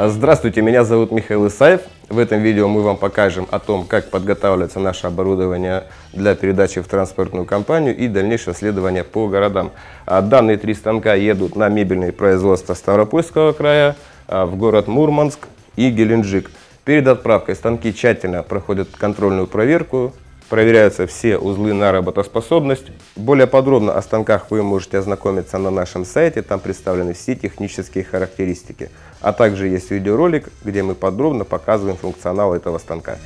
Здравствуйте, меня зовут Михаил Исаев. В этом видео мы вам покажем о том, как подготавливается наше оборудование для передачи в транспортную компанию и дальнейшего следования по городам. А Данные три станка едут на мебельные производства Ставропольского края, а, в город Мурманск и Геленджик. Перед отправкой станки тщательно проходят контрольную проверку, проверяются все узлы на работоспособность. Более подробно о станках вы можете ознакомиться на нашем сайте, там представлены все технические характеристики. А также есть видеоролик, где мы подробно показываем функционал этого станка.